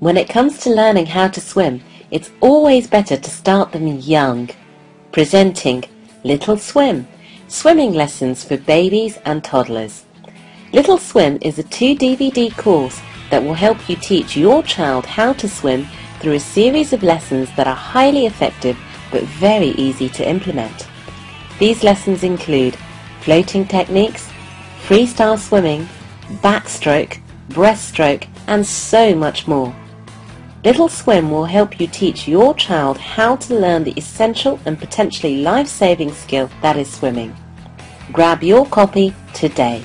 When it comes to learning how to swim, it's always better to start them young. Presenting Little Swim, swimming lessons for babies and toddlers. Little Swim is a two DVD course that will help you teach your child how to swim through a series of lessons that are highly effective but very easy to implement. These lessons include floating techniques, freestyle swimming, backstroke, breaststroke and so much more. Little Swim will help you teach your child how to learn the essential and potentially life-saving skill that is swimming. Grab your copy today.